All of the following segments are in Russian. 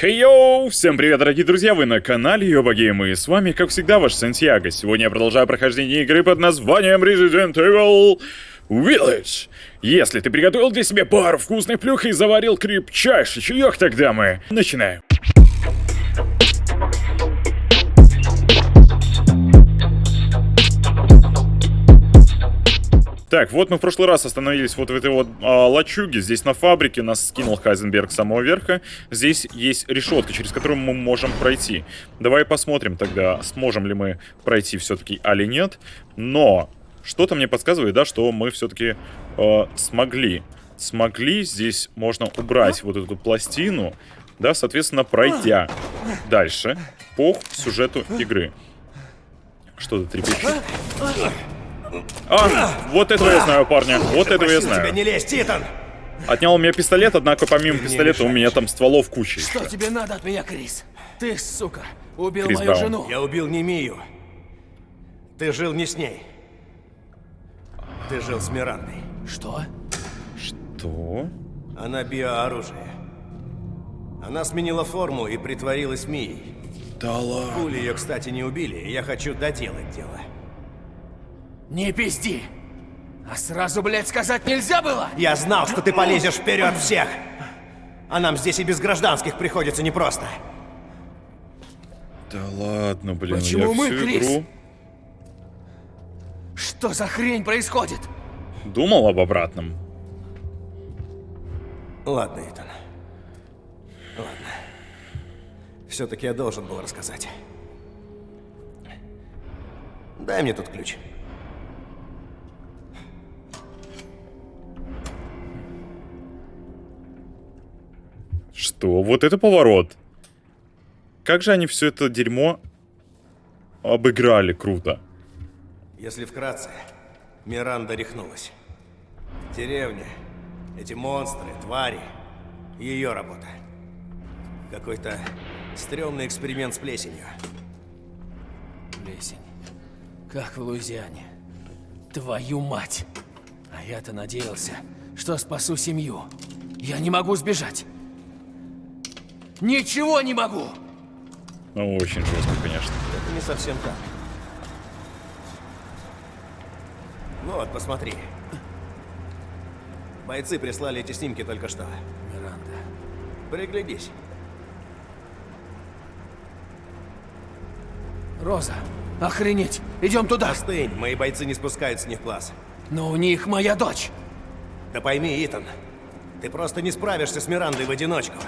Хей-йоу! Всем привет, дорогие друзья! Вы на канале Йоба Гейм, и с вами, как всегда, ваш Сантьяго. Сегодня я продолжаю прохождение игры под названием Resident Evil Village. Если ты приготовил для себя пару вкусных плюх и заварил крепчайший чаек, тогда мы начинаем. Так, вот мы в прошлый раз остановились вот в этой вот а, лачуге. Здесь на фабрике нас скинул Хайзенберг с самого верха. Здесь есть решетка, через которую мы можем пройти. Давай посмотрим тогда, сможем ли мы пройти все-таки, али нет. Но что-то мне подсказывает, да, что мы все-таки э, смогли. Смогли, здесь можно убрать вот эту пластину, да, соответственно, пройдя дальше по сюжету игры. Что-то трепещет. А, вот этого я знаю, парня. Вот этого я знаю. тебя не лезь, Титан! Отнял у меня пистолет, однако помимо пистолета у меня там стволов куча. Что тебе надо от меня, Крис? Ты, сука, убил Крис мою Браун. жену. Я убил не Мию. Ты жил не с ней. Ты жил с Мирандой. Что? Что? Она биооружие. Она сменила форму и притворилась Мией. Да ладно. Пули ее, кстати, не убили, я хочу доделать дело. Не пизди! А сразу, блядь, сказать нельзя было? Я знал, что ты полезешь вперед всех! А нам здесь и без гражданских приходится непросто. Да ладно, блин, Почему я мы, всю Крис? игру Что за хрень происходит? думал об обратном. Ладно, Итан. Ладно. Все-таки я должен был рассказать. Дай мне тут ключ. Что? Вот это поворот. Как же они все это дерьмо обыграли круто. Если вкратце, Миранда рехнулась. Деревня, эти монстры, твари, ее работа. Какой-то стрёмный эксперимент с плесенью. Плесень. Как в Луизиане. Твою мать! А я-то надеялся, что спасу семью. Я не могу сбежать. Ничего не могу! Ну, очень жестко, конечно. Это не совсем так. Вот, посмотри. Бойцы прислали эти снимки только что. Миранда. Приглядись. Роза, охренеть! Идем туда! Остынь, мои бойцы не спускают с них глаз. Но у них моя дочь! Да пойми, Итан, ты просто не справишься с Мирандой в одиночку.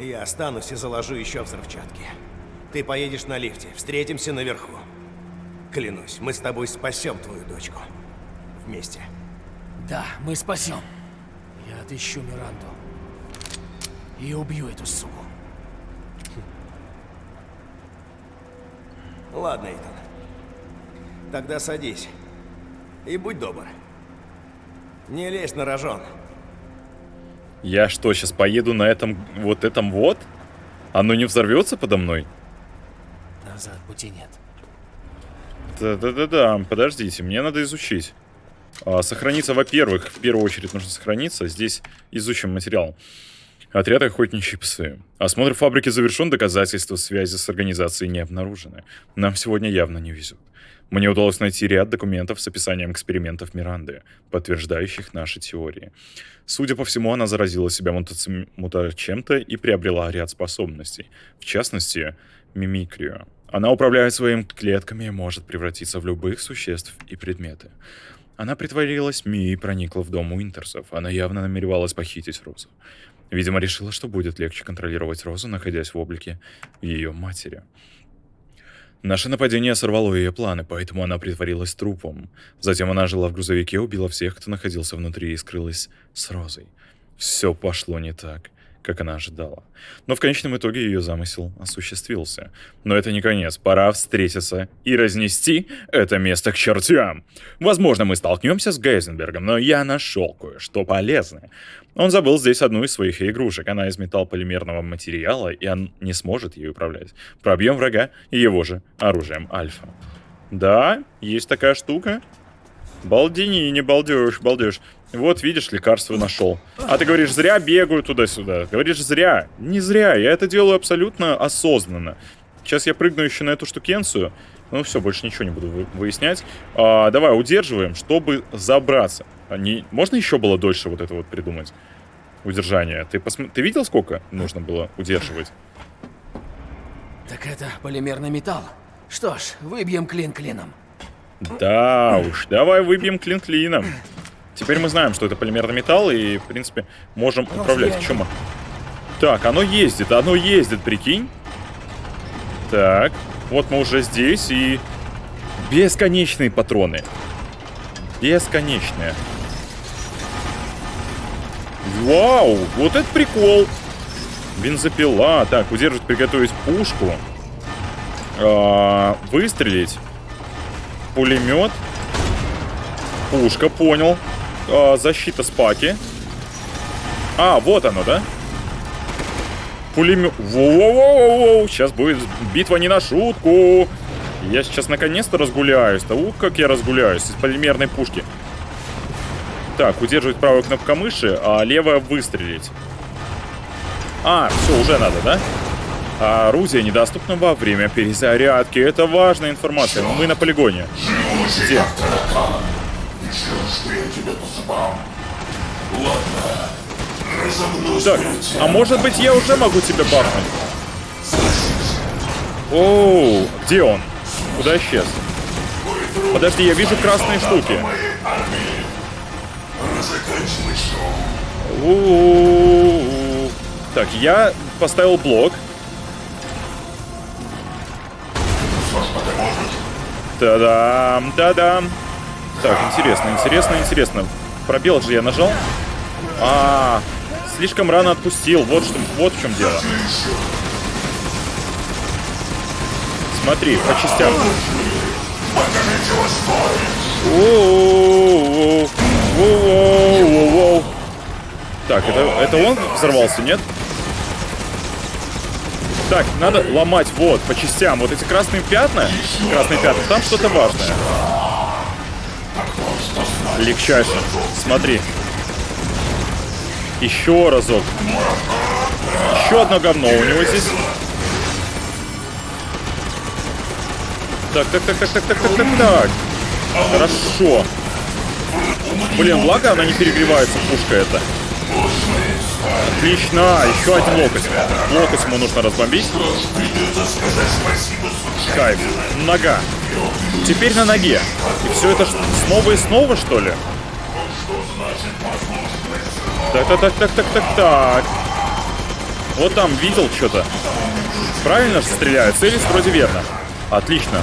Я останусь и заложу еще взрывчатки. Ты поедешь на лифте, встретимся наверху. Клянусь, мы с тобой спасем твою дочку. Вместе. Да, мы спасем. Я отыщу Миранду. И убью эту суку. Ладно, Итан. Тогда садись. И будь добр. Не лезь на рожон. Я что, сейчас поеду на этом, вот этом вот? Оно не взорвется подо мной? Назад пути нет. Да-да-да-да, подождите, мне надо изучить. А, сохраниться, во-первых, в первую очередь нужно сохраниться. Здесь изучим материал. Отряд охотничьи псы. Осмотр фабрики завершен, доказательства связи с организацией не обнаружены. Нам сегодня явно не везет. Мне удалось найти ряд документов с описанием экспериментов Миранды, подтверждающих наши теории. Судя по всему, она заразила себя мутаци- мутачем-то и приобрела ряд способностей. В частности, мимикрию. Она управляет своими клетками и может превратиться в любых существ и предметы. Она притворилась Ми и проникла в дом Уинтерсов. Она явно намеревалась похитить Розу. Видимо, решила, что будет легче контролировать Розу, находясь в облике ее матери. Наше нападение сорвало ее планы, поэтому она притворилась трупом. Затем она жила в грузовике, убила всех, кто находился внутри, и скрылась с Розой. Все пошло не так, как она ожидала. Но в конечном итоге ее замысел осуществился. Но это не конец, пора встретиться и разнести это место к чертям. Возможно, мы столкнемся с Гейзенбергом, но я нашел кое-что полезное. Он забыл здесь одну из своих игрушек. Она из металлполимерного материала, и он не сможет ее управлять. Пробьем врага его же оружием Альфа. Да, есть такая штука. Балдини, не балдеешь, балдеешь. Вот, видишь, лекарство нашел. А ты говоришь, зря бегаю туда-сюда. Говоришь, зря. Не зря, я это делаю абсолютно осознанно. Сейчас я прыгну еще на эту штукенцию. Ну все, больше ничего не буду вы- выяснять. А, давай, удерживаем, чтобы забраться. А не... Можно еще было дольше вот это вот придумать? Удержание. Ты, посм... ты видел, сколько нужно было удерживать? Так это полимерный металл. Что ж, выбьем клин клином. Да уж, давай выбьем клин клином. Теперь мы знаем, что это полимерный металл, и, в принципе, можем управлять. мы? Так, оно ездит, оно ездит, прикинь. Так, вот мы уже здесь, и... Бесконечные патроны. Бесконечные. Вау, вот это прикол. Бензопила. Так, удерживать, приготовить пушку. А, выстрелить. Пулемет. Пушка, понял. А, защита спаки. А, вот оно, да? Пулемет. Воу-воу-воу-воу. Сейчас будет битва не на шутку. Я сейчас наконец-то разгуляюсь. Да ух, как я разгуляюсь из полимерной пушки. Так, удерживать правую кнопку мыши, а левая выстрелить. А, все, уже надо, да? А орудие недоступно во время перезарядки. Это важная информация. Мы на полигоне. Где? Так, а может быть я уже могу тебя бахнуть? Оу, где он? Куда исчез? Подожди, я вижу красные штуки. У-у-у. Так, я поставил блок. Та-дам, та-дам. Так, интересно, интересно, интересно. Пробел же я нажал. А, слишком рано отпустил. Вот что, вот в чем дело. Смотри, по частям. Так, это, это он взорвался, нет? Так, надо ломать вот, по частям. Вот эти красные пятна, красные пятна, там что-то важное. Легчайше. Смотри. Еще разок. Еще одно говно у него здесь. Так, так, так, так, так, так, так, так, так. Хорошо. Блин, благо она не перегревается, пушка эта. Отлично, еще один локоть. Локоть ему нужно разбомбить. Кайф. Нога. Теперь на ноге. И все это снова и снова, что ли? Так, так, так, так, так, так, так. Вот там видел что-то. Правильно же стреляют? Целись вроде верно. Отлично.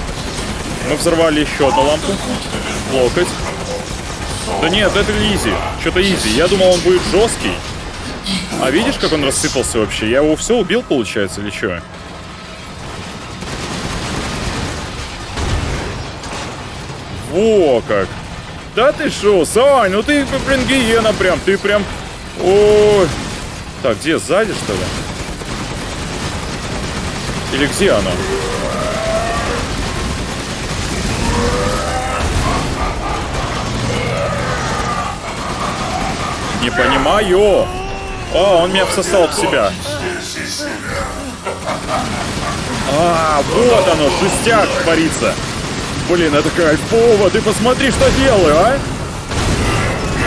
Мы взорвали еще одну лампу. Локоть. Да нет, это изи. Что-то изи. Я думал, он будет жесткий. А видишь, как он рассыпался вообще? Я его все убил, получается, или что? Во как! Да ты шо, Сань, ну ты, блин, гиена прям, ты прям... Ой. Так, где, сзади, что ли? Или где оно? Не понимаю. О, он меня всосал в себя. А, вот оно, жестяк творится. Блин, это кайфово. Ты посмотри, что делаю, а?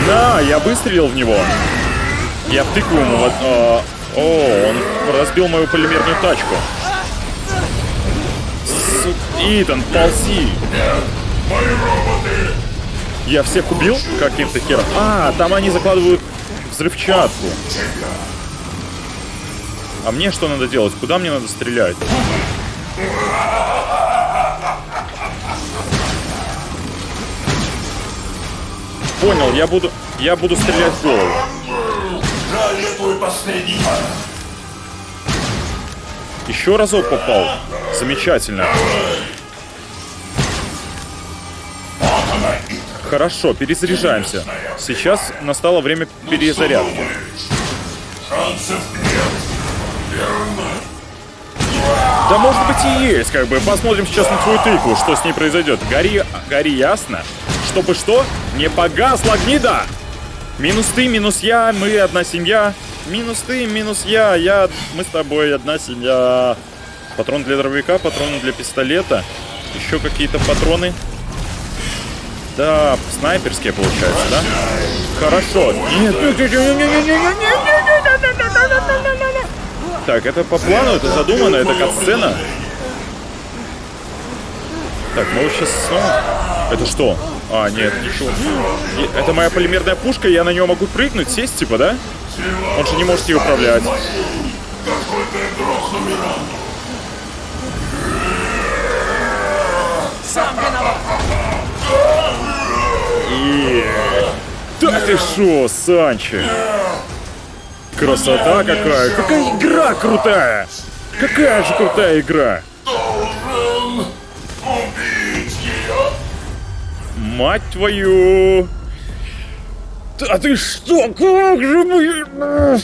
Да, я выстрелил в него. Я втыкаю ему в... а, О, он разбил мою полимерную тачку. Су- Итан, ползи. Я всех убил каким-то хером. А, там они закладывают взрывчатку. А мне что надо делать? Куда мне надо стрелять? Понял, я буду, я буду стрелять в голову. Жаль, последний Еще разок попал. Замечательно. Хорошо, перезаряжаемся. Сейчас настало время перезарядки. шансов нет. Да может быть и есть, как бы. Посмотрим сейчас на твою тыкву, что с ней произойдет. Гори, гори ясно, чтобы что? Не погасла гнида! Минус ты, минус я, мы одна семья. Минус ты, минус я, я, мы с тобой одна семья. Патрон для дробовика, патроны для пистолета. Еще какие-то патроны. Это снайперские получается, да? Хорошо. Нет. Так, это по плану, это задумано, это как сцена? Так, мы вот сейчас снова... Это что? А, нет, ничего. Это моя полимерная пушка, я на нее могу прыгнуть, сесть, типа, да? Он же не может ее управлять. Какой ты Да ты шо, Санчо? Красота какая! Какая игра крутая! Какая же крутая игра! Мать твою! Да ты что? Как же мы...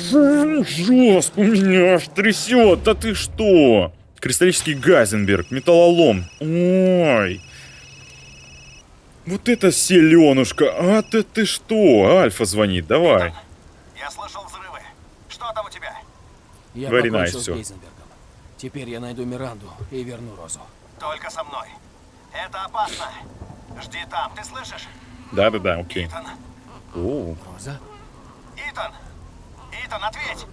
Жестко меня аж трясет! Да ты что? Кристаллический Газенберг, металлолом. Ой. Вот это селенушка! А ты ты что? Альфа звонит, давай. Я слышал взрывы. Что там у тебя? Я Very покончил nice, с. Гейзенбергом. Теперь я найду Миранду и верну Розу. Только со мной. Это опасно. Жди там, ты слышишь? Да-да-да, окей. Итан. О, Роза? Итан. Итан, ответь.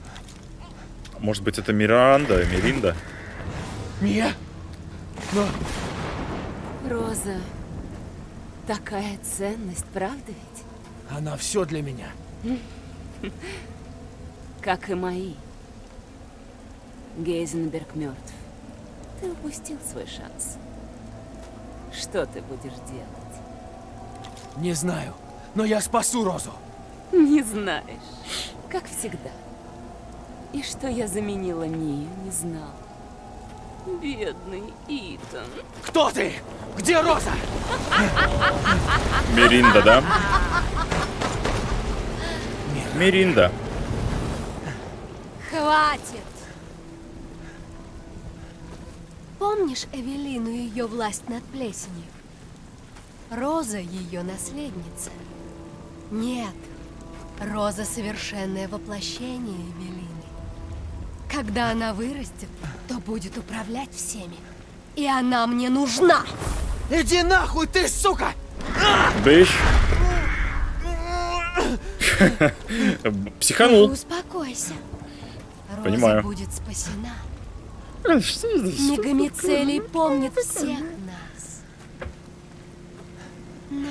может быть это Миранда, Миринда? Мия? Но... Роза, такая ценность, правда ведь? Она все для меня. Как и мои. Гейзенберг мертв. Ты упустил свой шанс. Что ты будешь делать? Не знаю, но я спасу Розу. Не знаешь. Как всегда. И что я заменила Мию, не знал. Бедный Итан. Кто ты? Где Роза? Миринда, да? Миринда. Хватит! Помнишь Эвелину и ее власть над плесенью? Роза ее наследница. Нет, Роза совершенное воплощение Эвелины. Когда она вырастет, то будет управлять всеми. И она мне нужна! Иди нахуй, ты сука! Бэш. Психанул. Успокойся. Роза Понимаю. будет спасена. Мегамицелий помнит всех нас. Но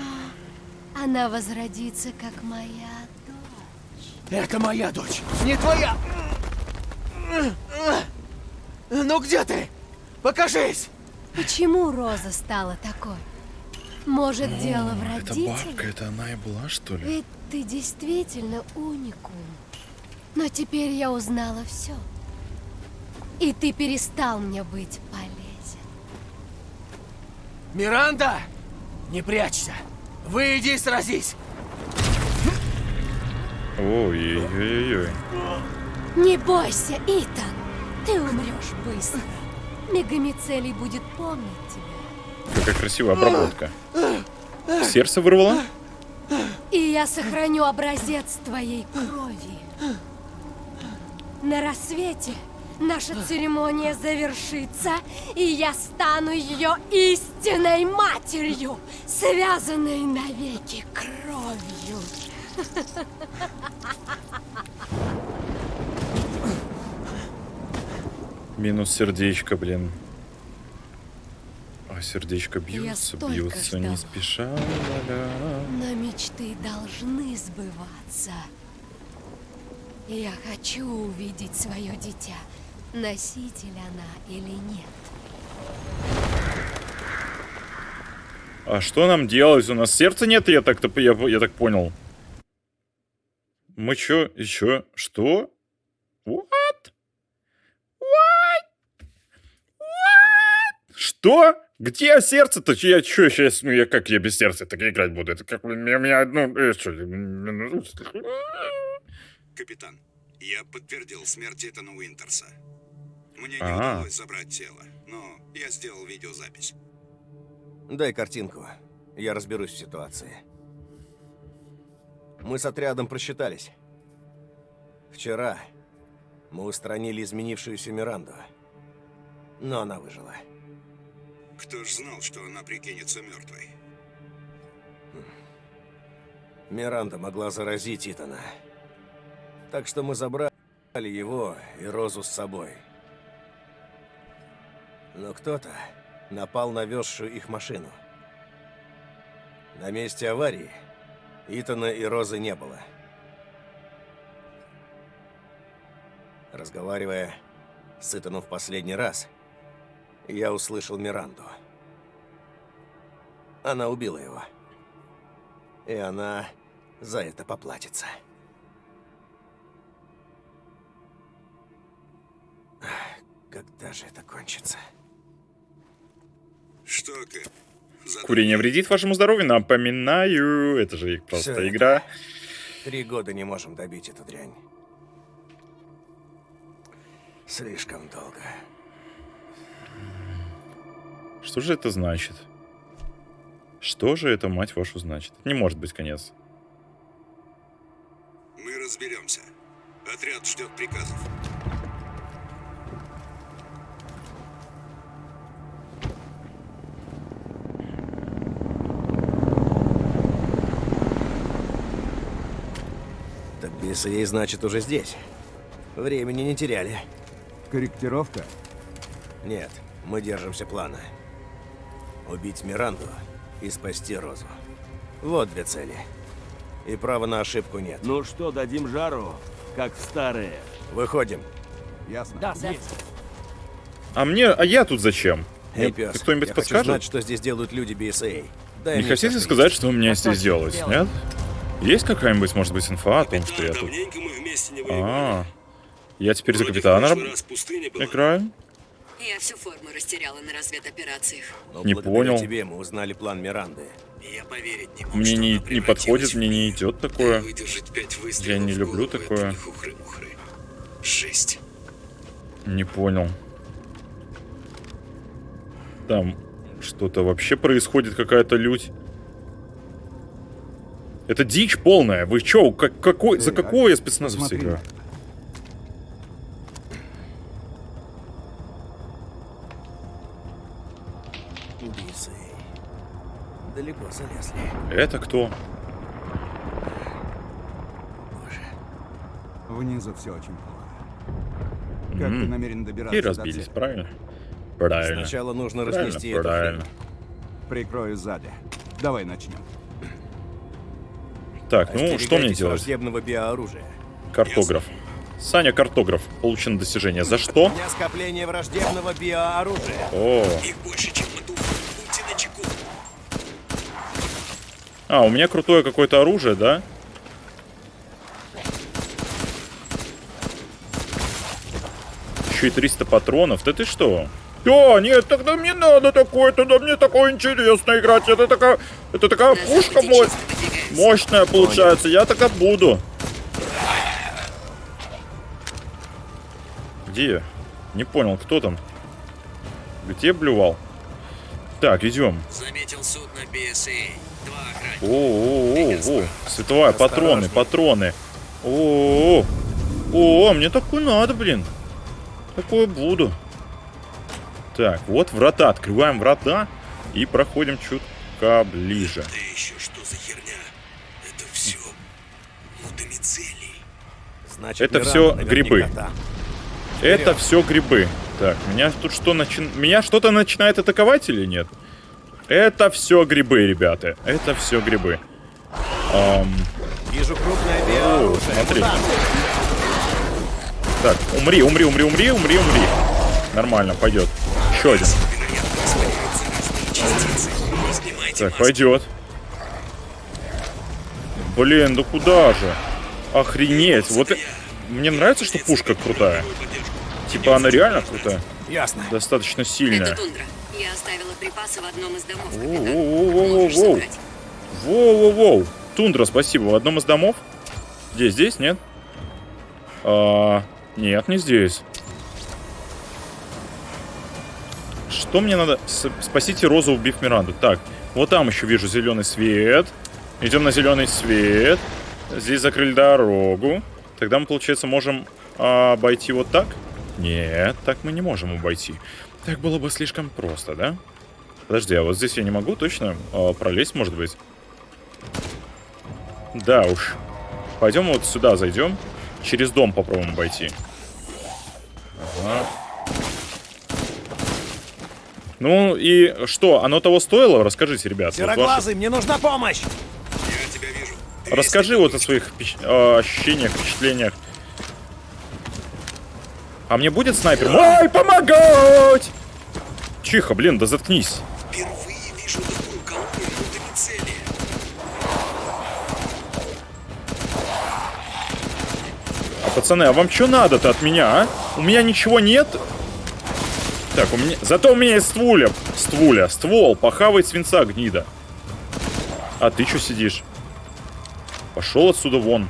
она возродится, как моя дочь. Это моя дочь, не твоя! Ну где ты? Покажись! Почему Роза стала такой? Может, дело в Это родителях? бабка, это она и была, что ли? Ведь ты действительно уникум. Но теперь я узнала все. И ты перестал мне быть полезен. Миранда! Не прячься! Выйди и сразись! Ой-ой-ой-ой. Не бойся, Итан. Ты умрешь быстро. Мегамицелий будет помнить тебя. Какая красивая обработка. Сердце вырвало? И я сохраню образец твоей крови. На рассвете наша церемония завершится, и я стану ее истинной матерью, связанной навеки кровью. Минус сердечко, блин. А сердечко бьются, столько бьются, не спеша. ля-ля. Но мечты должны сбываться. Я хочу увидеть свое дитя. Носитель она или нет. А что нам делать? У нас сердца нет, я так, я, я так понял. Мы чё? Еще? Что? Что? Где сердце-то? Я чё сейчас? Ну я как я без сердца так играть буду? Это как у меня, у меня одно... э, что ли? Капитан, я подтвердил смерть Этана Уинтерса. Мне не А. удалось забрать тело, но я сделал видеозапись. Дай картинку. Я разберусь в ситуации. Мы с отрядом просчитались. Вчера мы устранили изменившуюся Миранду. Но она выжила. Кто ж знал, что она прикинется мертвой? Миранда могла заразить Итана. Так что мы забрали его и Розу с собой. Но кто-то напал на везшую их машину. На месте аварии Итана и Розы не было. Разговаривая с Итаном в последний раз, я услышал Миранду. Она убила его. И она за это поплатится. Когда же это кончится? Что, Кэп? Задумал? Курение вредит вашему здоровью, напоминаю. Это же их просто Всё это. игра. Три года не можем добить эту дрянь. Слишком долго. Что же это значит? Что же это, мать вашу, значит? Не может быть конец. Мы разберемся. Отряд ждет приказов. Так ей значит уже здесь. Времени не теряли. Корректировка? Нет, мы держимся плана. Убить Миранду и спасти Розу. Вот две цели. И права на ошибку нет. Ну что, дадим жару, как в старые? Выходим. Ясно. Да, сэр. А мне, а я тут зачем? Эй, пес, Кто-нибудь я хочу подскажет? знать, что здесь делают люди BSA. Дай Не хотите сказать, что у меня А здесь делать? нет? Есть какая-нибудь, может быть, инфа о том, что я тут? А, я теперь за Вроде в капитана играю. Я всю форму растеряла на разведоперациях. Но Не понял. тебе мы узнали план Миранды. Я поверить не мог, Мне не, не подходит, мне не идет такое. Я не люблю такое. не хухры-мухры. Жесть. Не понял. Там что-то вообще происходит, какая-то лють. Это дичь полная. Вы чё, как, какой, за Эй, какого я спецназовца играю? Это кто? Боже. Внизу все очень плохо. Как М. ты намерен добираться И до разбились, цели? правильно? Правильно. Сначала нужно Правильно, разнести эту правильно. хрень. Прикрою сзади. Давай начнем. Так, ну что мне делать? враждебного биооружия. Картограф. Саня Картограф. Получено достижение. За что? У меня скопление враждебного биооружия. О, Их больше, чем а, у меня крутое какое-то оружие, да? Еще и 300 патронов. Да ты что? Да, нет, тогда мне надо такое, тогда мне такое интересно играть. Это такая, это такая пушка мощная получается. Я так и буду. Где? Не понял, кто там? Где блювал? Так, идем. Заметил судно BSA. Два охранника. О-о-о-о, световая, патроны, патроны. О, о, мне такое надо, блин. Такое буду. Так, вот врата, открываем врата и проходим чутка ближе. Да еще что за херня? Это все мутамицелий. Значит, Это наверняка грибы. там. Это все грибы. Так, меня тут что начи... Меня что-то начинает атаковать или нет? Это все грибы, ребята. Это все грибы. Ам, Вижу крупное О, биооружие. смотри. Так, умри, умри, умри, умри, умри, умри. Нормально, пойдет. Еще один. Так, пойдет. Блин, да куда же? Охренеть. Вот мне нравится, что пушка крутая. Типа она реально крутая. Ясно. Достаточно Это сильная. Я оставила припасы в одном из домов, капитан. Воу-воу-воу. Тундра, спасибо. В одном из домов? Здесь, здесь, нет? А, нет, не здесь. Что мне надо? С- спасите Розу, убив Миранду. Так, Вот там еще вижу зеленый свет. Идем на зеленый свет. Здесь закрыли дорогу. Тогда мы, получается, можем а, обойти вот так? Нет, так мы не можем обойти. Так было бы слишком просто, да? Подожди, а вот здесь я не могу точно а, пролезть, может быть? Да уж. Пойдем вот сюда зайдем. Через дом попробуем обойти. Ага. Ну и что, оно того стоило? Расскажите, ребят. вот ваши- Сероглазый, мне нужна помощь! Я тебя вижу. Расскажи вот о своих э, ощущениях, впечатлениях. А мне будет снайпер? Ой, помогать! Тихо, блин, да заткнись. Впервые вижу такую колонну минутами цели. А, пацаны, а вам что надо-то от меня, а? У меня ничего нет. Так, у меня... Зато у меня есть ствуля. Ствуля. Ствол. Похавай свинца, гнида. А ты что сидишь? Пошел отсюда вон.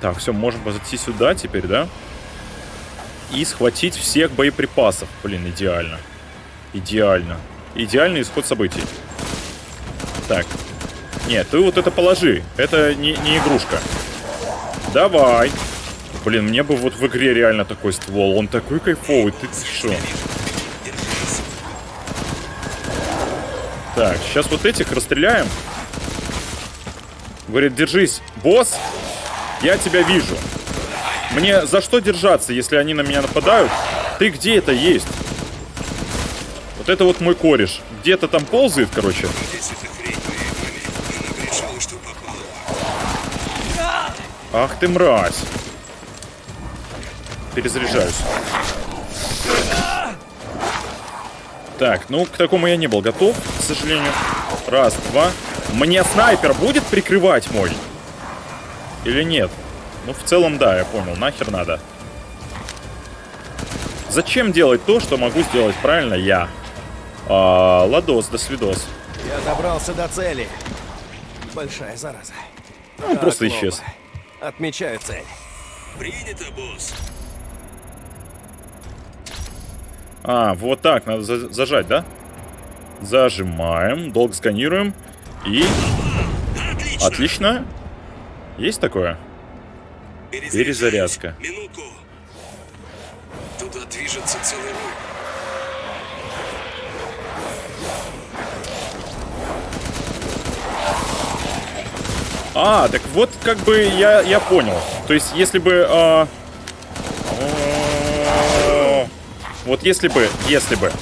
Так, все, можем зайти сюда теперь, да? И схватить всех боеприпасов. Блин, идеально. Идеально. Идеальный исход событий. Так. Нет, ты вот это положи. Это не, не игрушка. Давай. Блин, мне бы вот в игре реально такой ствол. Он такой кайфовый. Ты что? Так, сейчас вот этих расстреляем. Говорит, держись, босс. Я тебя вижу. Мне за что держаться, если они на меня нападают? Ты где это есть? Вот это вот мой кореш. Где-то там ползает, короче. Ах ты мразь. Перезаряжаюсь. Так, ну, к такому я не был готов, к сожалению. Раз, два. Мне снайпер будет прикрывать мой? Или нет? Ну, в целом, да, я понял. Нахер надо. Зачем делать то, что могу сделать правильно я? А, ладос, до свидос. Я добрался до цели. Большая зараза. Ну, он Так, просто Лоба. исчез. Отмечаю цель. Принято, босс. А, вот так, надо за- зажать, да? Зажимаем, долго сканируем. И... Отлично. Отлично. Есть такое? Перезарядка. Минутку. Туда движется целый рой. А, так вот как бы я, я понял. То есть, если бы... а, о, Вот если бы, если бы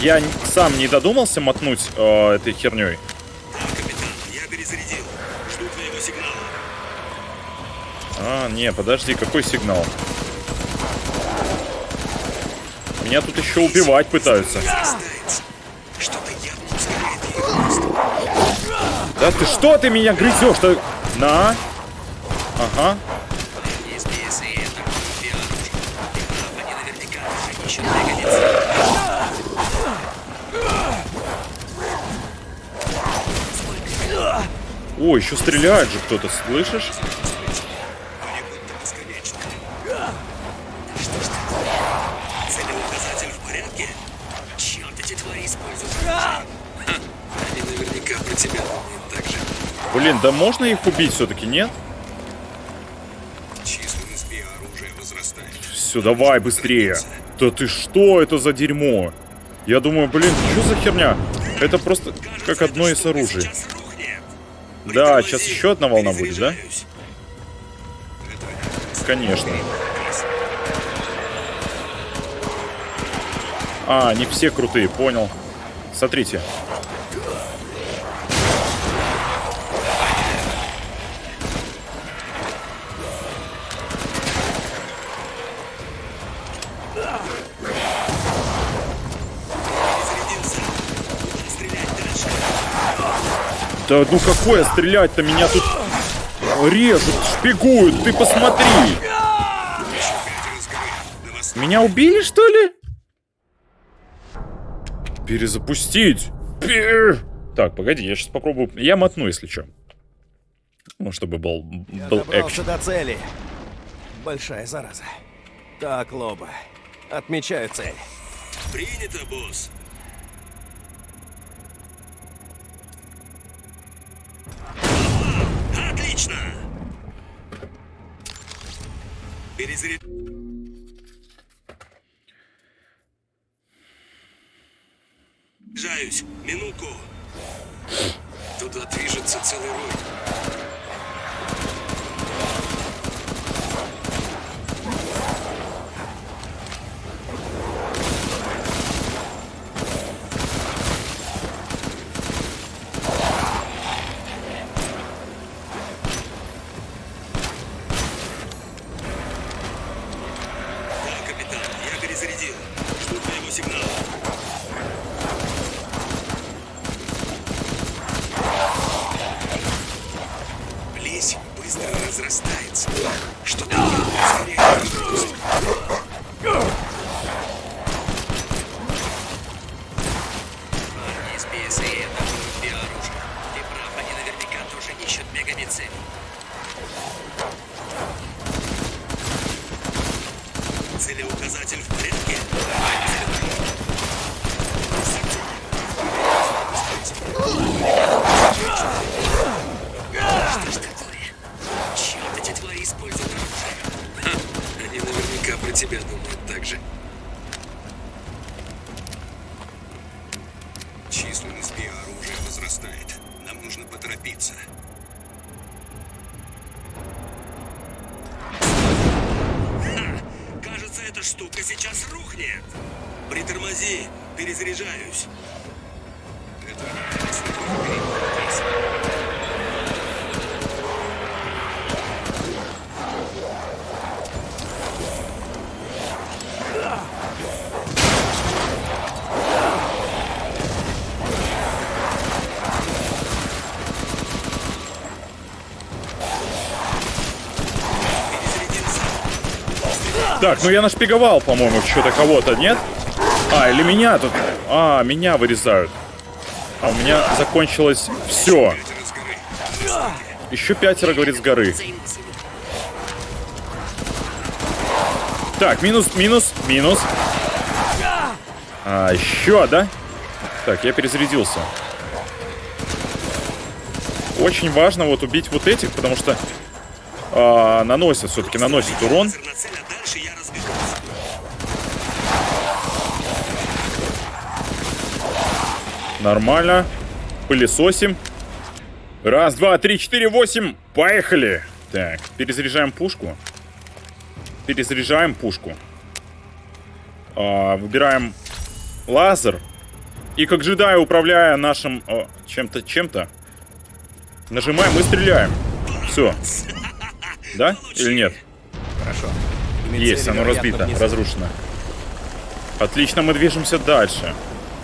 я сам не додумался мотнуть а, этой херней, Да, капитан, я перезарядил. Жду твоего сигнала. А, не, подожди, какой сигнал? Меня тут еще убивать пытаются. Да ты что ты меня грызешь-то? На. Ага. О, еще стреляет же кто-то, слышишь? Целеуказатель в порядке? Черт, эти твари используют. Ха, Они наверняка про тебя думают так же. Блин, да можно их убить все-таки, нет? Численность биооружия возрастает. Все, давай быстрее. Да ты что это за дерьмо? Я думаю, блин, что за херня? Это просто как одно из оружий. Сейчас. Да, сейчас еще одна волна будет, да? Конечно. А, они все крутые, понял. Смотрите. Да ну какое стрелять-то? Меня тут режут, шпигуют, ты посмотри. Меня убили, что ли? Перезапустить. Пер... Так, погоди, я сейчас попробую. Я мотну, если что. Ну, чтобы был, был я экшен. до цели. Большая зараза. Так, Лоба, отмечаю цель. Принято, босс. Отлично! Перезаряд... Перезаряжаюсь. Минутку. Туда движется целый рой. Так, ну я нашпиговал, по-моему, что-то кого-то, нет? А, или меня тут... А, меня вырезают. А у меня закончилось все. Еще пятеро, говорит, с горы. Так, минус, минус, минус. А, еще, да? Так, я перезарядился. Очень важно вот убить вот этих, потому что а, наносят, все-таки наносят урон. Лазер на цель, а дальше я разберусь. Нормально. Пылесосим. Раз, два, три, четыре, восемь. Поехали. Так, перезаряжаем пушку. Перезаряжаем пушку. А, выбираем лазер. И как джедай, управляя нашим а, чем-то, чем-то, нажимаем и стреляем. Все. Да? Или нет? Хорошо. Есть, оно разбито, внизу. разрушено. Отлично, мы движемся дальше.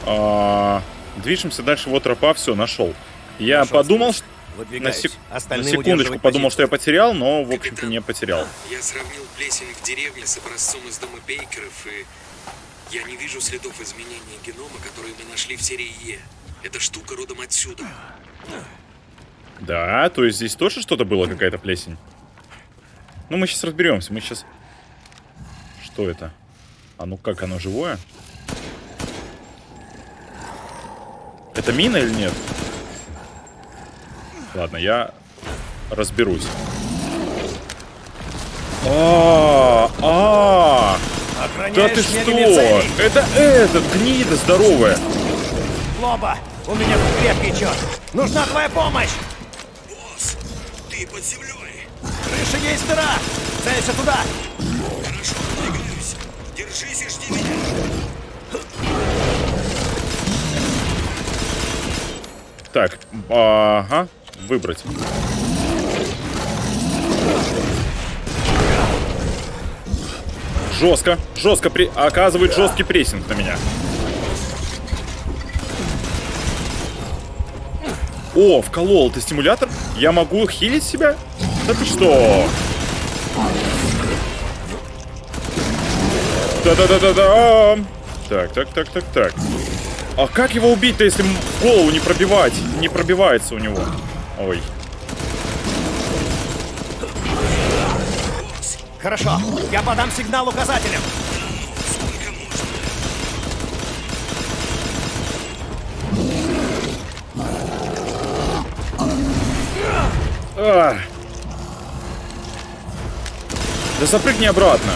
А, движемся дальше, вот тропа, все, нашел. Я Нашел подумал, что... На, сек- на секундочку подумал, что я позицию. потерял, но, в общем-то, не потерял. Я сравнил плесень в деревне с образцом из дома Бейкеров, и я не вижу следов изменения генома, которые мы нашли в серии Е. Эта штука родом отсюда. Да, то есть здесь тоже что-то было, какая-то плесень? Ну, мы сейчас разберемся, мы сейчас... Что это? А ну как, оно живое? Это мина или нет? Ладно, я разберусь. А, а, да ты что? Это этот, гнида здоровая. Лоба, у меня тут крепкий черт. Нужна твоя помощь. Босс, ты под землей. Крыша есть дыра. Целься туда. Хорошо, двигаюсь. Держись и жди меня. Так, ага, выбрать. Жестко, жестко при... оказывает жесткий прессинг на меня. О, вколол ты стимулятор? Я могу хилить себя? Да ты что? Да-да-да-да-да. Так, так, так, так, так. А как его убить-то, если в голову не пробивать? Не пробивается у него. Ой. Хорошо, я подам сигнал можно? А. Да запрыгни обратно.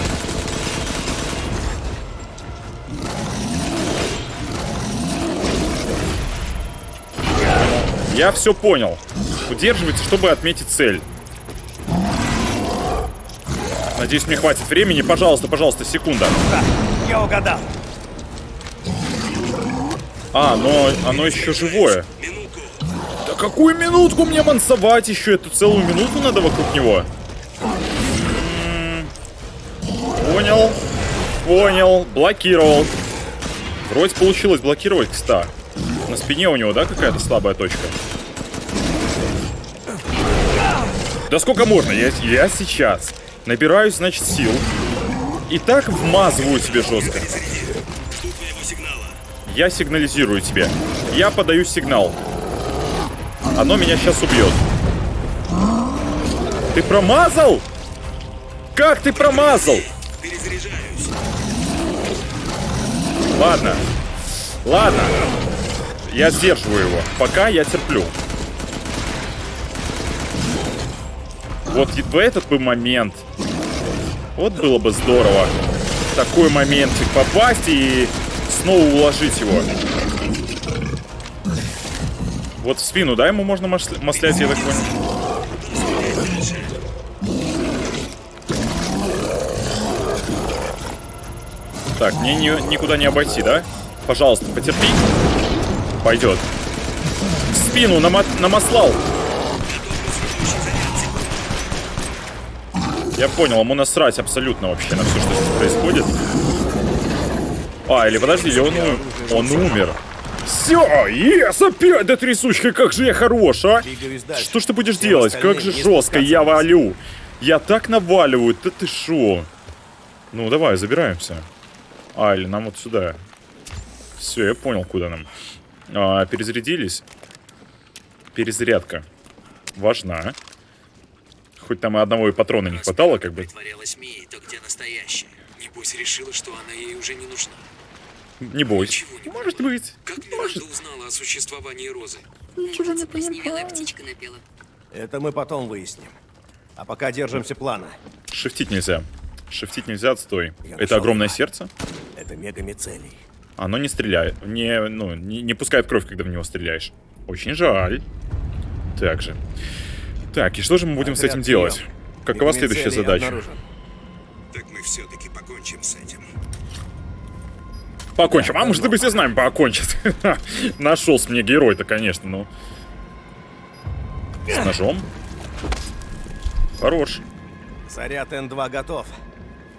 Я все понял. Удерживайте, чтобы отметить цель. Надеюсь, мне хватит времени. Пожалуйста, пожалуйста, секунда. Да, я угадал. А, но оно еще живое. Да какую минутку мне мансовать еще? Эту целую минуту надо вокруг него. М, Понял. Понял. Блокировал. Вроде получилось блокировать, кста. На спине у него, да, какая-то слабая точка? Да сколько можно? Я, я сейчас набираюсь, значит, сил. И так вмазываю тебе жестко. Я сигнализирую тебе. Я подаю сигнал. Оно меня сейчас убьет. Ты промазал? Как ты промазал? Ладно. Ладно. Я сдерживаю его. Пока я терплю. Вот в этот бы момент. Вот было бы здорово. В такой моментик попасть и снова уложить его. Вот в спину, да, ему можно масля- маслять, я так понял? Так, мне ни- никуда не обойти, да? Пожалуйста, потерпи. Пойдет. В спину нама- намаслал. Я понял, ему насрать абсолютно вообще на все, что здесь происходит. А, или подожди, он, он умер. Все, ес, опять да трясучка, как же я хорош, а? Что ж ты будешь делать? Как же жестко я валю. Я так наваливаю, да ты шо? Ну, давай, забираемся. А, или нам вот сюда. Все, я понял, куда нам. А, перезарядились. Перезарядка. Важна. Хоть там и одного и патрона не хватало, как бы. Притворялась Мией, то где настоящая? Небось решила, что она ей уже не нужна. Не бойся. Может быть. Как Миранда узнала о существовании Розы? Ничего не понимаю. птичка напела. Это мы потом выясним. А пока держимся плана. Шифтить нельзя. Шифтить нельзя, отстой. Я Это огромное его. сердце. Это мегамицелий. Оно не стреляет. Не, ну, не, не пускает кровь, когда в него стреляешь. Очень жаль. Так же. Так, и что же мы будем с Отряд этим делать? прием. Какова следующая задача? обнаружен. Так мы все-таки покончим с этим. Покончим. А может быть и с нами покончит. Нашелся мне герой-то, конечно, ну. С ножом. Хорош. Заряд Н2 готов.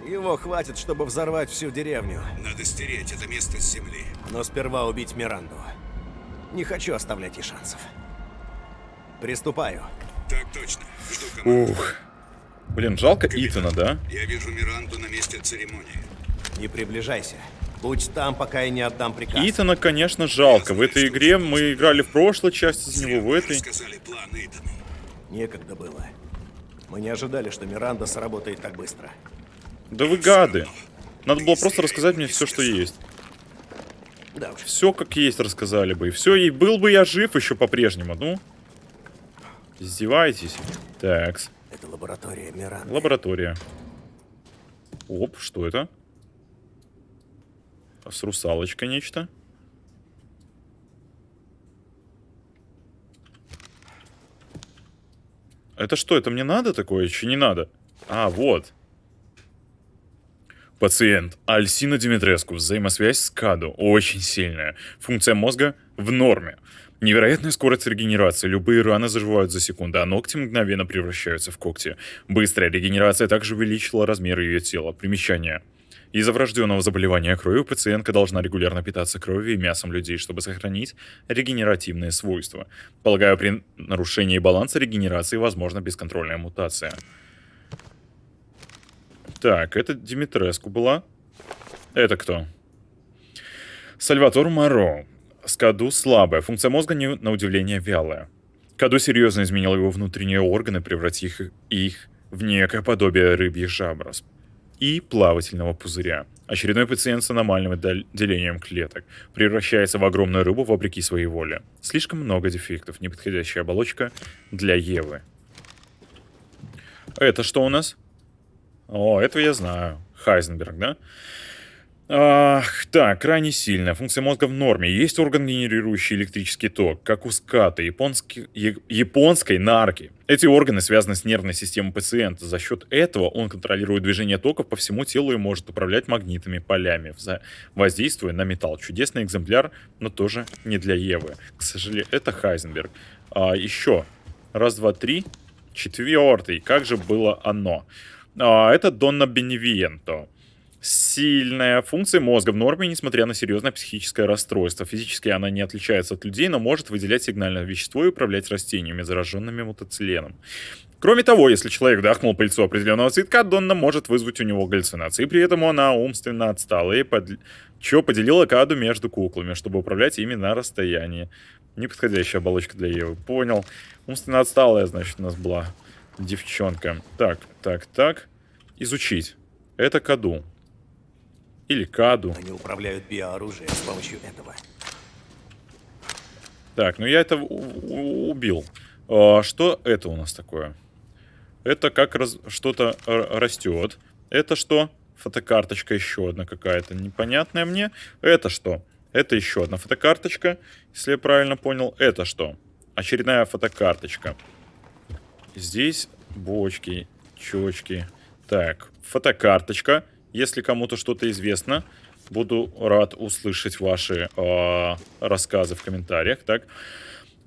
Его хватит, чтобы взорвать всю деревню. Надо стереть это место с земли. Но сперва убить Миранду. Не хочу оставлять ей шансов. Приступаю. Так точно. Жду команду. Ух. Блин, жалко Итана, да? Я вижу Миранду на месте церемонии. Не приближайся. Будь там, пока я не отдам приказ. Итана, конечно, жалко. В этой игре мы играли в прошлой части за него, в этой. Рассказали план Итану. Некогда было. Мы не ожидали, что Миранда сработает так быстро. Да вы гады. Надо было просто рассказать мне все, что есть. Да уж. Все как есть рассказали бы. И все, и был бы я жив еще по-прежнему. Ну. Издеваетесь? Такс. Это лаборатория Миранды. Лаборатория. Оп, что это? С русалочкой нечто. Это что, это мне надо такое? Еще не надо. А, вот. Пациент. Альсина Димитреску. Взаимосвязь с КАДу. Очень сильная. Функция мозга в норме. Невероятная скорость регенерации. Любые раны заживают за секунду, а ногти мгновенно превращаются в когти. Быстрая регенерация также увеличила размер ее тела. Примечание. Из-за врожденного заболевания крови пациентка должна регулярно питаться кровью и мясом людей, чтобы сохранить регенеративные свойства. Полагаю, при нарушении баланса регенерации возможна бесконтрольная мутация. Так, это Димитреску была. Это кто? Сальватор Моро. Скаду слабая. Функция мозга, не, на удивление, вялая. Каду серьезно изменил его внутренние органы, превратив их, в некое подобие рыбьих жаброс и плавательного пузыря. Очередной пациент с аномальным дел- делением клеток превращается в огромную рыбу вопреки своей воле. Слишком много дефектов, неподходящая оболочка для Евы. Это что у нас? О, этого я знаю. Хайзенберг, да? Ах, так, крайне сильная. Функция мозга в норме. Есть орган, генерирующий электрический ток, как у ската, японски... я- японской нарки. Эти органы связаны с нервной системой пациента. За счет этого он контролирует движение токов по всему телу и может управлять магнитными полями, воздействуя на металл. Чудесный экземпляр, но тоже не для Евы. К сожалению, это Хайзенберг. А, еще. Раз, два, три. Четвертый. Как же было оно? А, это Донна Беневиенто. Сильная функция мозга в норме, несмотря на серьезное психическое расстройство. Физически она не отличается от людей, но может выделять сигнальное вещество и управлять растениями, зараженными мутациленом. Кроме того, если человек вдохнул пыльцу определенного цветка, Донна может вызвать у него галлюцинации. При этом она умственно отстала и под... чё поделила каду между куклами, чтобы управлять ими на расстоянии. Неподходящая оболочка для Евы. Понял. Умственно отсталая, значит, у нас была девчонка. Так, так, так. Изучить. Это каду. Или каду. Они управляют биооружием с помощью этого. Так, ну я это убил. А, что это у нас такое? Это как раз что-то растет. Это что? Фотокарточка еще одна какая-то непонятная мне. Это что? Это еще одна фотокарточка, если я правильно понял. Это что? Очередная фотокарточка. Здесь бочки, чечки. Так, фотокарточка. Если кому-то что-то известно, буду рад услышать ваши а, рассказы в комментариях. Так,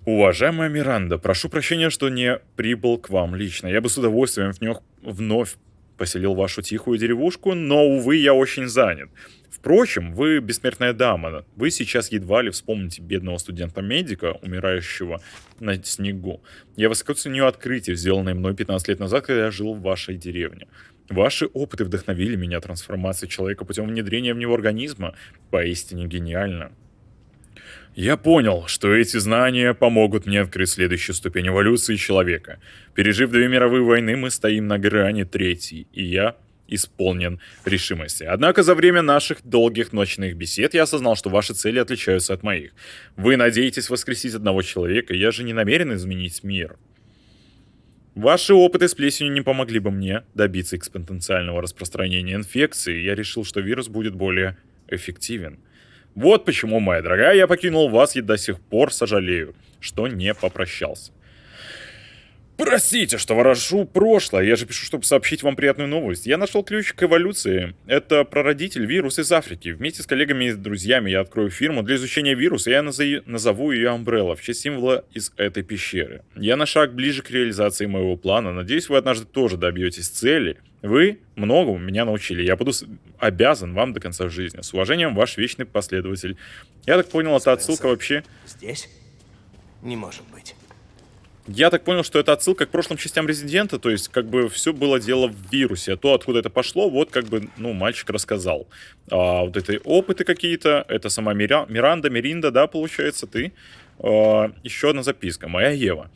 уважаемая Миранда, прошу прощения, что не прибыл к вам лично. Я бы с удовольствием вновь, вновь поселил вашу тихую деревушку, но, увы, я очень занят. Впрочем, вы бессмертная дама. Вы сейчас едва ли вспомните бедного студента-медика, умирающего на снегу. Я высоко ценю открытие, сделанное мной 15 лет назад, когда я жил в вашей деревне. Ваши опыты вдохновили меня трансформации человека путем внедрения в него организма. Поистине гениально. Я понял, что эти знания помогут мне открыть следующую ступень эволюции человека. Пережив две мировые войны, мы стоим на грани третьей, и я исполнен решимости. Однако за время наших долгих ночных бесед я осознал, что ваши цели отличаются от моих. Вы надеетесь воскресить одного человека, я же не намерен изменить мир. Ваши опыты с плесенью не помогли бы мне добиться экспоненциального распространения инфекции, я решил, что вирус будет более эффективен. Вот почему, моя дорогая, я покинул вас и до сих пор сожалею, что не попрощался. Простите, что ворошу прошлое, я же пишу, чтобы сообщить вам приятную новость. Я нашел ключ к эволюции. Это прародитель вируса из Африки. Вместе с коллегами и друзьями я открою фирму для изучения вируса, я назову, ее Umbrella в честь символа из этой пещеры. Я на шаг ближе к реализации моего плана. Надеюсь, вы однажды тоже добьетесь цели. Вы многому меня научили. Я буду обязан вам до конца жизни. С уважением, ваш вечный последователь. Я так понял, это отсылка вообще... Здесь? Не может быть. Я так понял, что это отсылка к прошлым частям Резидента, то есть как бы все было дело в вирусе, а то, откуда это пошло, вот как бы, ну, мальчик рассказал. А, вот это опыты какие-то, это сама Мира- Миранда, Миринда, да, получается, ты. А, еще одна записка, моя Ева.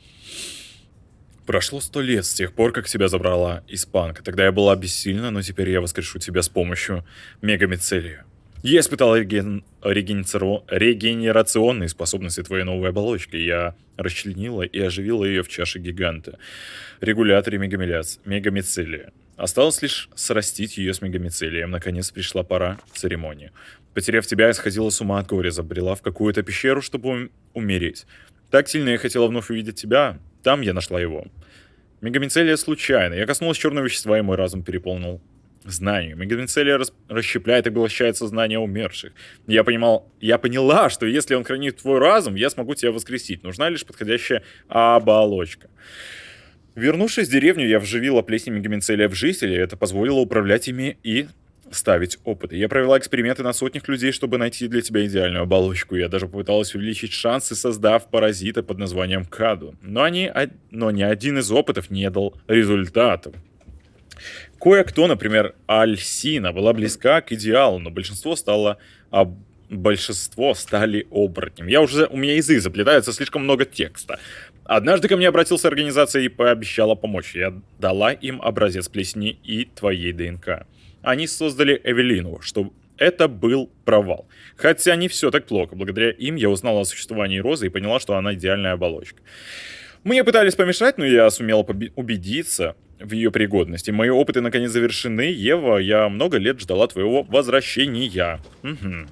Прошло сто лет с тех пор, как тебя забрала испанка. Тогда я была бессильна, но теперь я воскрешу тебя с помощью мегамицелия. Я испытал реген... регенециро- регенерационные способности твоей новой оболочки. Я расчленила и оживила ее в чаше гиганта. Регуляторе мегамиляц... мегамицелия. Осталось лишь срастить ее с мегамицелием. Наконец пришла пора церемонии. Потеряв тебя, я сходила с ума от горя, забрела в какую-то пещеру, чтобы ум- умереть. Так сильно я хотела вновь увидеть тебя, там я нашла его. Мегамицелия случайно. Я коснулась черного вещества, и мой разум переполнил знанием. Мегамицелия рас- расщепляет и поглощает сознание умерших. Я понимал, я поняла, что если он хранит твой разум, я смогу тебя воскресить. Нужна лишь подходящая оболочка. Вернувшись в деревню, я вживила плесень мегамицелия в жителей, это позволило управлять ими и ставить опыты. Я провела эксперименты на сотнях людей, чтобы найти для тебя идеальную оболочку. Я даже попыталась увеличить шансы, создав паразита под названием Каду. Но, они, но ни один из опытов не дал результатов. Кое-кто, например, Альсина, была близка к идеалу, но большинство стало... а большинство стали оборотнем. Я уже... У меня язык заплетается, слишком много текста. Однажды ко мне обратился организация и пообещала помочь. Я дала им образец плесени и твоей ДНК. Они создали Эвелину, что это был провал. Хотя не все так плохо. Благодаря им я узнала о существовании Розы и поняла, что она идеальная оболочка. Мне пытались помешать, но я сумела убедиться, в ее пригодности. Мои опыты наконец завершены. Ева, я много лет ждала твоего возвращения. Мгм.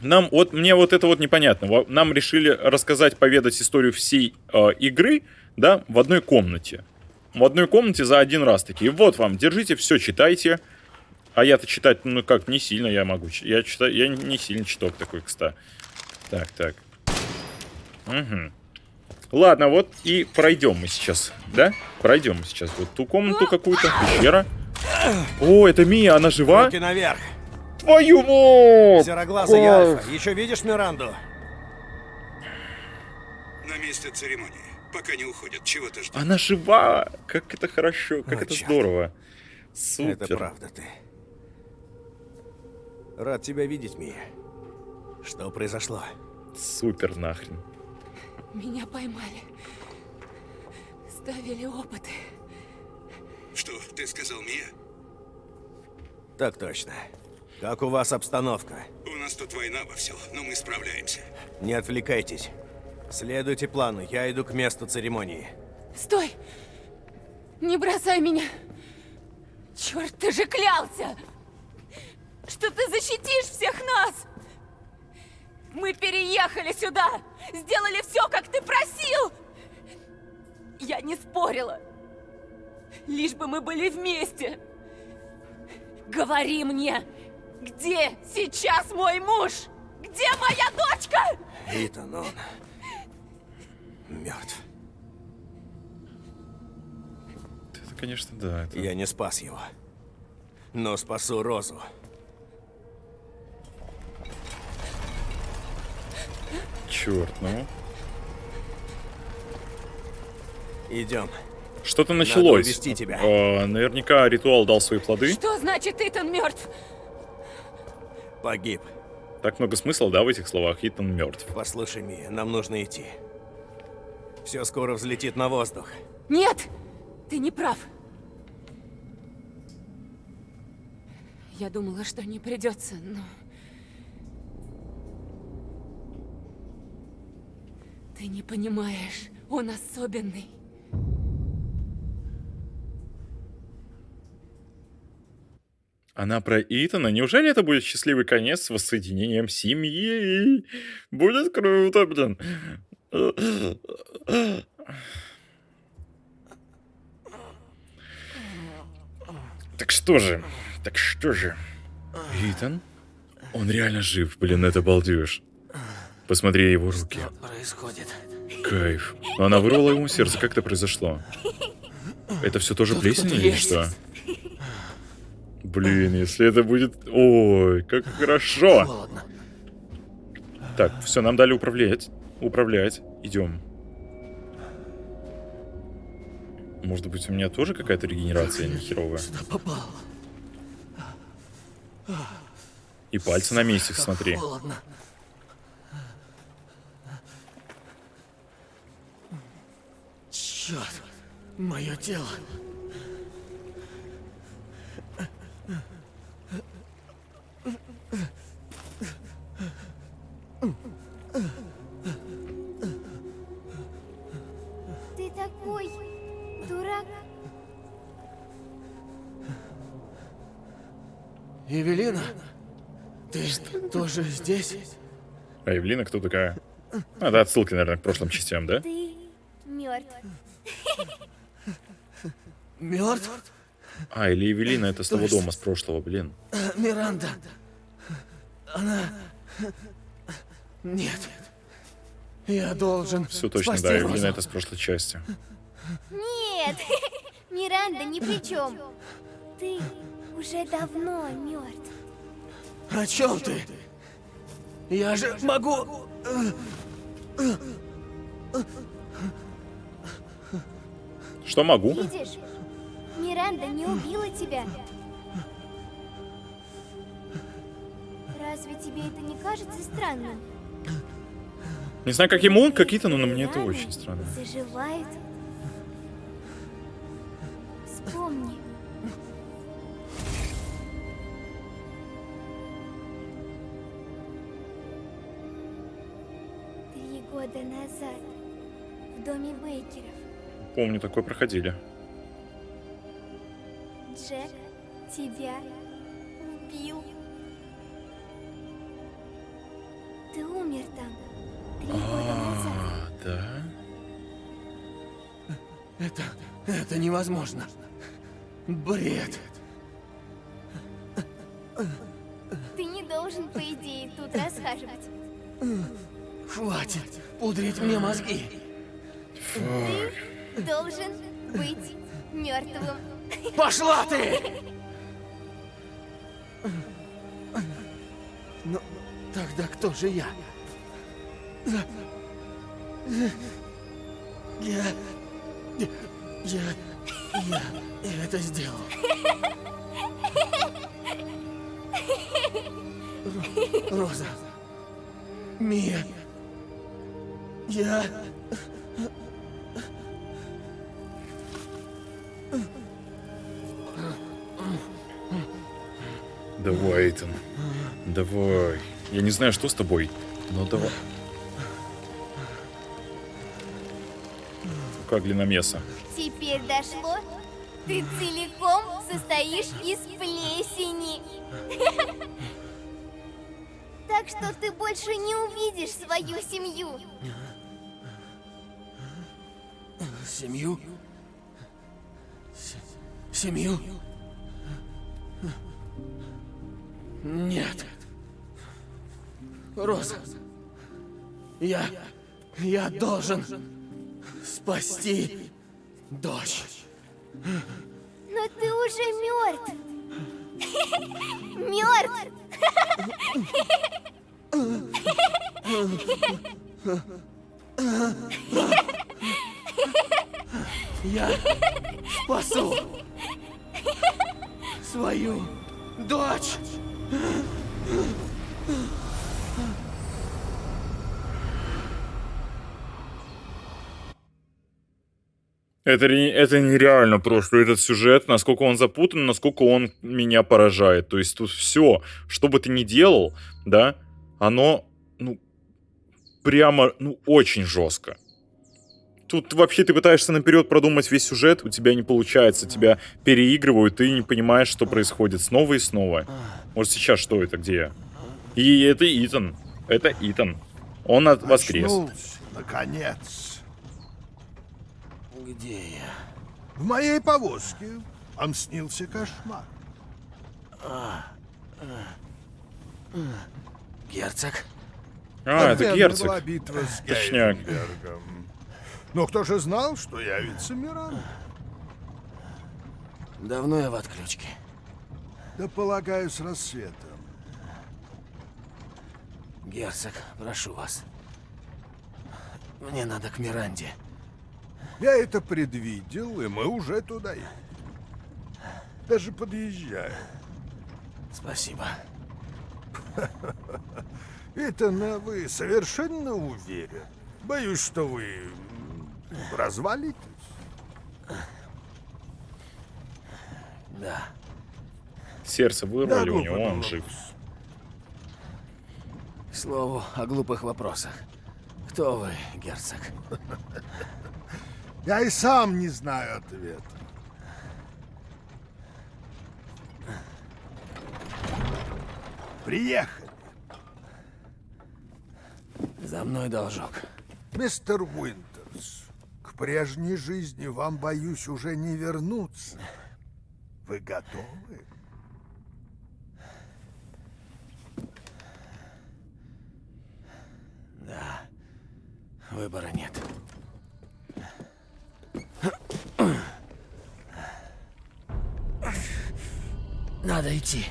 Нам вот мне вот это вот непонятно. Нам решили рассказать, поведать историю всей э, игры, да, в одной комнате. В одной комнате за один раз такие. Вот вам, держите, все читайте. А я-то читать, ну как, не сильно я могу. Я читаю, я не сильно читок такой, кста. Так, так. Угу. Ладно, вот и пройдем мы сейчас, да? Пройдем мы сейчас вот ту комнату какую-то, пещера. О, это Мия, она жива? Руки наверх. Твою мать! Сероглазый Кайф. Альфа. Еще видишь Миранду? На месте церемонии. Пока не уходят. Чего ты ждешь? Она жива! Как это хорошо, как О, это чёрт. здорово. Супер. Это правда ты. Рад тебя видеть, Мия. Что произошло? Супер нахрен. Меня поймали. Ставили опыты. Что, ты сказал Мия? Так точно. Как у вас обстановка? У нас тут война во все, но мы справляемся. Не отвлекайтесь. Следуйте плану, я иду к месту церемонии. Стой! Не бросай меня! Черт, ты же клялся! Что ты защитишь всех нас! Мы переехали сюда! Сделали все, как ты просил! Я не спорила. Лишь бы мы были вместе. Говори мне, где сейчас мой муж? Где моя дочка? Итан, он... мертв. Это, конечно, да. Это... Я не спас его. Но спасу Розу. Черт, ну. Идем. Что-то Надо началось. увести тебя. А, наверняка ритуал дал свои плоды. Что значит Итан мертв? Погиб. Так много смысла, да, в этих словах. Итан мертв. Послушай, Мия, нам нужно идти. Все скоро взлетит на воздух. Нет! Ты не прав. Я думала, что не придется, но... Ты не понимаешь, он особенный. Она про Итана. Неужели это будет счастливый конец с воссоединением семьи? Будет круто, блин. Так что же? Так что же? Итан? Он реально жив, блин, это балдеж. Посмотри его руки. Происходит. Кайф. Она вырвала ему сердце. Как это произошло? Это все тоже Тут плесень или есть. что? Блин, если это будет... Ой, как хорошо. Холодно. Так, все, нам дали управлять. Управлять. Идем. Может быть, у меня тоже какая-то регенерация нехеровая? Сюда попал. И пальцы на месте, смотри. Холодно. Черт, мое тело. Ты такой дурак. Евелина, ты тоже здесь? А Евлина кто такая? А, да, отсылки, наверное, к прошлым частям, да? Ты мертв. Мертв? А, или Евелина это с того дома, с прошлого, блин. Миранда. Она... Нет. Я должен Все точно, спасти да, Розу. Евелина это с прошлой части. Нет, Миранда ни при чем. Ты уже давно мертв. О чем ты? Я же могу... Что могу? Видишь, Миранда не убила тебя. Разве тебе это не кажется странным? Не знаю, как ему, как Итану, но мне это очень странно. Заживают. Вспомни. Три года назад в доме Бейкеров Помню, такое проходили. Джек тебя убил. Ты умер там три года назад. А, да? Это... это невозможно. Бред. Ты не должен, по идее, тут расхаживать. Хватит пудрить мне мозги. Ты должен быть мертвым. Пошла ты! Ну, тогда кто же я? Я... Я... Я... Я, я это сделал. Ро- Роза. Мия. Я... Давай, Эйтан. Давай. Я не знаю, что с тобой, но давай. Как длинномеса. Теперь дошло? Ты целиком состоишь из плесени. Так что ты больше не увидишь свою семью. Семью? Семью? Я... Я должен спасти дочь. Но ты уже мертв. Мертв. Я спасу свою дочь. Это, это нереально просто, этот сюжет, насколько он запутан, насколько он меня поражает. То есть тут все, что бы ты ни делал, да, оно, ну, прямо, ну, очень жестко. Тут вообще ты пытаешься наперед продумать весь сюжет, у тебя не получается, тебя переигрывают, ты не понимаешь, что происходит снова и снова. Вот сейчас что это, где я? И это Итан. Это Итан. Он от воскрес. Очнулся, наконец. Где я? В моей повозке вам снился кошмар. Герцог? А, это герцог. была битва с Точняк. Но кто же знал, что явится Миран? Давно я в отключке. Да полагаю, с рассветом. Герцог, прошу вас. Мне надо к Миранде. Я это предвидел, и мы уже туда едем. Даже подъезжаем. Спасибо. Итана, вы совершенно уверен? Боюсь, что вы развалитесь. Да. Сердце вырвали Да, у него, он жив. К слову о глупых вопросах. Кто вы, герцог? Я и сам не знаю ответа. Приехали. За мной должок. Мистер Уинтерс, к прежней жизни вам, боюсь, уже не вернуться. Вы готовы? Да. Выбора нет. Надо идти.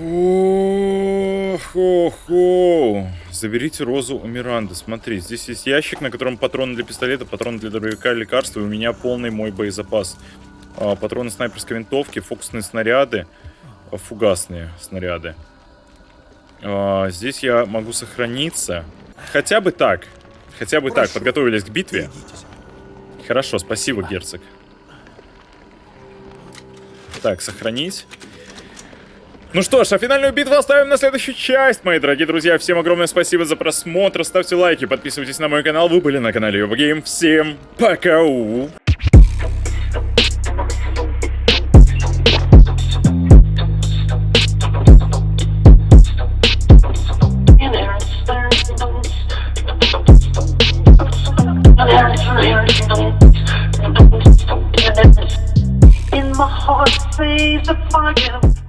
Ох, ох, ох. Заберите розу у Миранды. Смотри, здесь есть ящик, на котором патроны для пистолета, патроны для дробовика, лекарства, и у меня полный мой боезапас. А, патроны снайперской винтовки, фокусные снаряды, а, фугасные снаряды. А, здесь я могу сохраниться. Хотя бы так. Хотя бы так. Подготовились к битве. Хорошо, спасибо, герцог. Так, сохранить. Ну что ж, а финальную битву оставим на следующую часть, мои дорогие друзья. Всем огромное спасибо за просмотр, ставьте лайки, подписывайтесь на мой канал. Вы были на канале Юбгейм. Всем пока! In my heart blaze of fire.